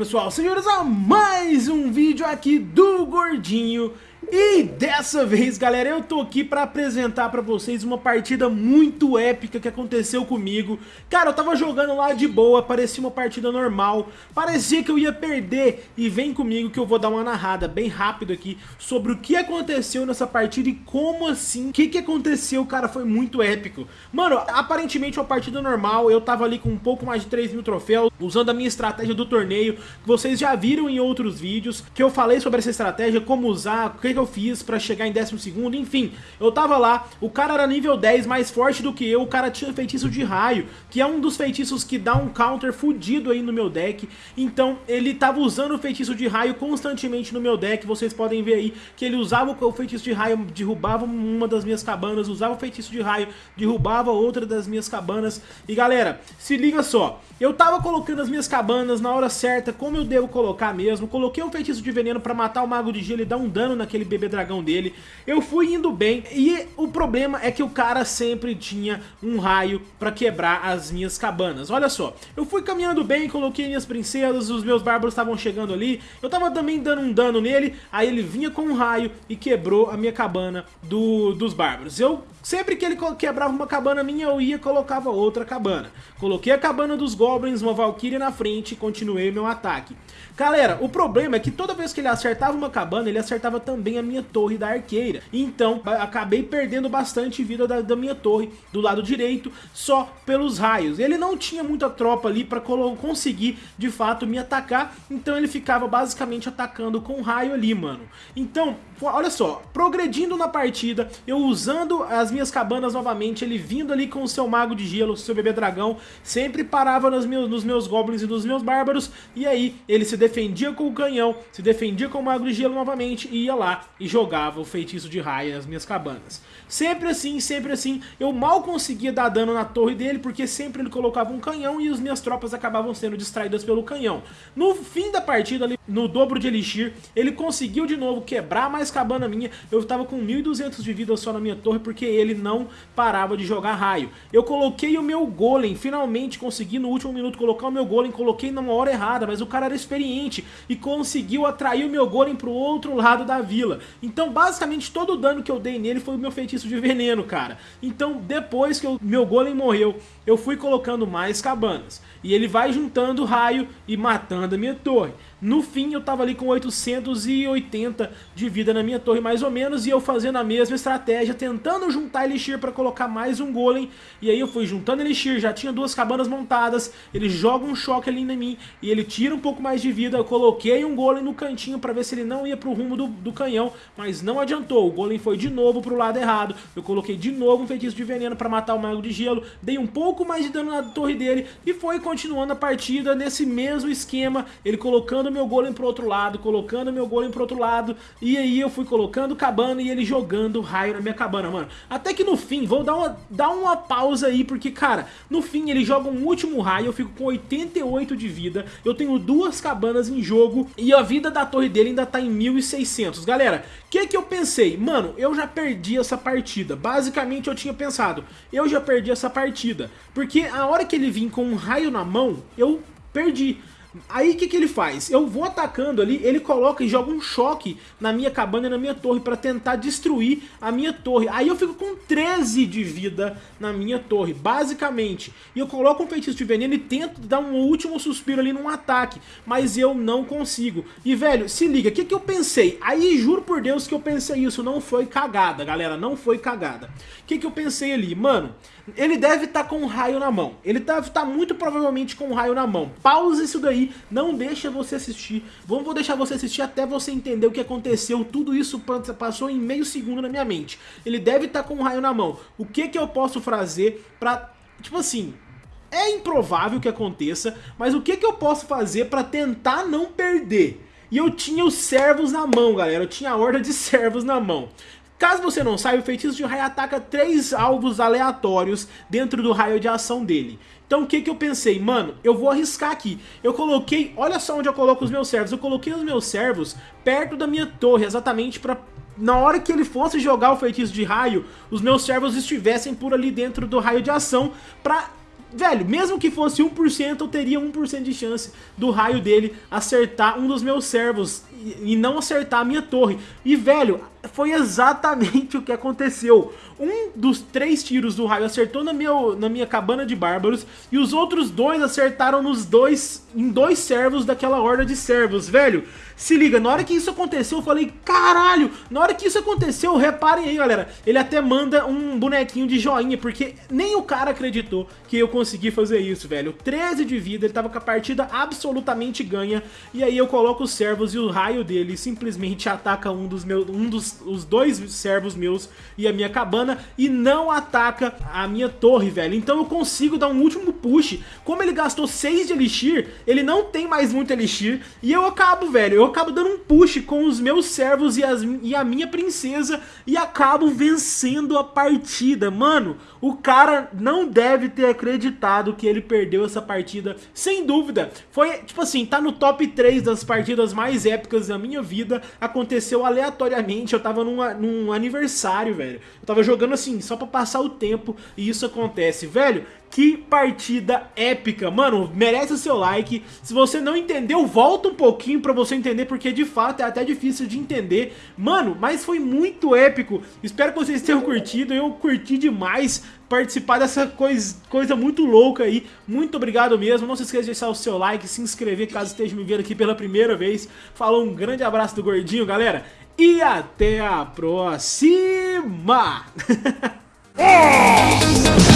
pessoal, senhores, a mais um vídeo aqui do Gordinho e dessa vez, galera, eu tô aqui pra apresentar pra vocês uma partida muito épica que aconteceu comigo. Cara, eu tava jogando lá de boa, parecia uma partida normal, parecia que eu ia perder. E vem comigo que eu vou dar uma narrada bem rápido aqui sobre o que aconteceu nessa partida e como assim, o que que aconteceu, cara, foi muito épico. Mano, aparentemente uma partida normal, eu tava ali com um pouco mais de 3 mil troféus, usando a minha estratégia do torneio, que vocês já viram em outros vídeos, que eu falei sobre essa estratégia, como usar, o que eu fiz pra chegar em 12º, enfim, eu tava lá, o cara era nível 10, mais forte do que eu, o cara tinha feitiço de raio, que é um dos feitiços que dá um counter fudido aí no meu deck, então ele tava usando o feitiço de raio constantemente no meu deck, vocês podem ver aí que ele usava o feitiço de raio, derrubava uma das minhas cabanas, usava o feitiço de raio, derrubava outra das minhas cabanas, e galera, se liga só, eu tava colocando as minhas cabanas na hora certa, como eu devo colocar mesmo, coloquei um feitiço de veneno pra matar o mago de gelo e dar um dano naquele bebê dragão dele. Eu fui indo bem e o problema é que o cara sempre tinha um raio pra quebrar as minhas cabanas. Olha só, eu fui caminhando bem, coloquei minhas princesas, os meus bárbaros estavam chegando ali, eu tava também dando um dano nele, aí ele vinha com um raio e quebrou a minha cabana do, dos bárbaros. Eu Sempre que ele quebrava uma cabana minha, eu ia e colocava outra cabana. Coloquei a cabana dos Goblins, uma Valkyria na frente e continuei meu ataque. Galera, o problema é que toda vez que ele acertava uma cabana, ele acertava também a minha torre da arqueira. Então, acabei perdendo bastante vida da, da minha torre do lado direito, só pelos raios. Ele não tinha muita tropa ali para conseguir, de fato, me atacar. Então ele ficava basicamente atacando com raio ali, mano. Então, olha só, progredindo na partida, eu usando as minhas cabanas novamente, ele vindo ali com o seu mago de gelo, seu bebê dragão, sempre parava nos meus, nos meus goblins e nos meus bárbaros, e aí ele se defendia com o canhão, se defendia com o mago de gelo novamente, e ia lá e jogava o feitiço de raio nas minhas cabanas. Sempre assim, sempre assim, eu mal conseguia dar dano na torre dele, porque sempre ele colocava um canhão e as minhas tropas acabavam sendo distraídas pelo canhão. No fim da partida, ali, no dobro de elixir, ele conseguiu de novo quebrar mais cabana minha, eu tava com 1200 de vida só na minha torre, porque ele não parava de jogar raio. Eu coloquei o meu golem, finalmente consegui no último minuto colocar o meu golem, coloquei na hora errada, mas o cara era experiente e conseguiu atrair o meu golem pro outro lado da vila. Então basicamente todo o dano que eu dei nele foi o meu feitiço de veneno, cara. Então depois que o meu golem morreu, eu fui colocando mais cabanas. E ele vai juntando raio e matando a minha torre. No fim eu tava ali com 880 de vida na minha torre mais ou menos e eu fazendo a mesma estratégia, tentando juntar Elixir para colocar mais um golem. E aí eu fui juntando Elixir, já tinha duas cabanas montadas, ele joga um choque ali em mim e ele tira um pouco mais de vida. Eu coloquei um golem no cantinho para ver se ele não ia pro rumo do, do canhão, mas não adiantou. O golem foi de novo pro lado errado. Eu coloquei de novo um feitiço de veneno para matar o mago de gelo, dei um pouco mais de dano na torre dele e foi continuando a partida nesse mesmo esquema, ele colocando colocando meu golem pro outro lado, colocando meu golem pro outro lado, e aí eu fui colocando cabana e ele jogando raio na minha cabana, mano. Até que no fim, vou dar uma, dar uma pausa aí, porque, cara, no fim ele joga um último raio, eu fico com 88 de vida, eu tenho duas cabanas em jogo, e a vida da torre dele ainda tá em 1600. Galera, o que que eu pensei? Mano, eu já perdi essa partida. Basicamente eu tinha pensado, eu já perdi essa partida, porque a hora que ele vir com um raio na mão, eu perdi. Aí o que, que ele faz? Eu vou atacando ali, ele coloca e joga um choque na minha cabana e na minha torre para tentar destruir a minha torre. Aí eu fico com 13 de vida na minha torre, basicamente. E eu coloco um feitiço de veneno e tento dar um último suspiro ali num ataque, mas eu não consigo. E velho, se liga, o que, que eu pensei? Aí juro por Deus que eu pensei isso, não foi cagada, galera, não foi cagada. O que, que eu pensei ali? Mano, ele deve estar tá com um raio na mão. Ele deve estar tá muito provavelmente com um raio na mão. Pausa isso daí, não deixa você assistir. Vamos vou deixar você assistir até você entender o que aconteceu. Tudo isso passou em meio segundo na minha mente. Ele deve estar tá com um raio na mão. O que que eu posso fazer pra... Tipo assim, é improvável que aconteça, mas o que que eu posso fazer pra tentar não perder? E eu tinha os servos na mão, galera. Eu tinha a horda de servos na mão. Caso você não saiba, o feitiço de raio ataca três alvos aleatórios dentro do raio de ação dele. Então o que que eu pensei? Mano, eu vou arriscar aqui. Eu coloquei, olha só onde eu coloco os meus servos. Eu coloquei os meus servos perto da minha torre, exatamente para na hora que ele fosse jogar o feitiço de raio, os meus servos estivessem por ali dentro do raio de ação para velho, mesmo que fosse 1%, eu teria 1% de chance do raio dele acertar um dos meus servos e, não acertar a minha torre. E, velho, foi exatamente o que aconteceu. Um dos três tiros do raio acertou na minha, na minha cabana de bárbaros e os outros dois acertaram nos dois, em dois servos daquela horda de servos, velho. Se liga, na hora que isso aconteceu, eu falei, caralho, na hora que isso aconteceu, reparem aí, galera, ele até manda um bonequinho de joinha, porque nem o cara acreditou que eu consegui fazer isso, velho. 13 de vida, ele tava com a partida absolutamente ganha, e aí eu coloco os servos e o raio dele simplesmente ataca um dos meus, um dos os dois servos meus e a minha cabana e não ataca a minha torre, velho. Então eu consigo dar um último push. Como ele gastou 6 de elixir, ele não tem mais muito elixir e eu acabo, velho, eu acabo dando um push com os meus servos e, as, e a minha princesa e acabo vencendo a partida. Mano, o cara não deve ter acreditado que ele perdeu essa partida, sem dúvida. Foi, tipo assim, tá no top 3 das partidas mais épicas da minha vida, aconteceu aleatoriamente, eu tava num, num aniversário, velho. Eu tava jogando assim, só pra passar o tempo e isso acontece. Velho, que partida épica, mano, merece o seu like. Se você não entendeu, volta um pouquinho pra você entender, porque de fato é até difícil de entender. Mano, mas foi muito épico. Espero que vocês tenham curtido, eu curti demais participar dessa coisa, coisa muito louca aí. Muito obrigado mesmo. Não se esqueça de deixar o seu like, se inscrever caso esteja me vendo aqui pela primeira vez. Falou, um grande abraço do Gordinho, galera e até a próxima!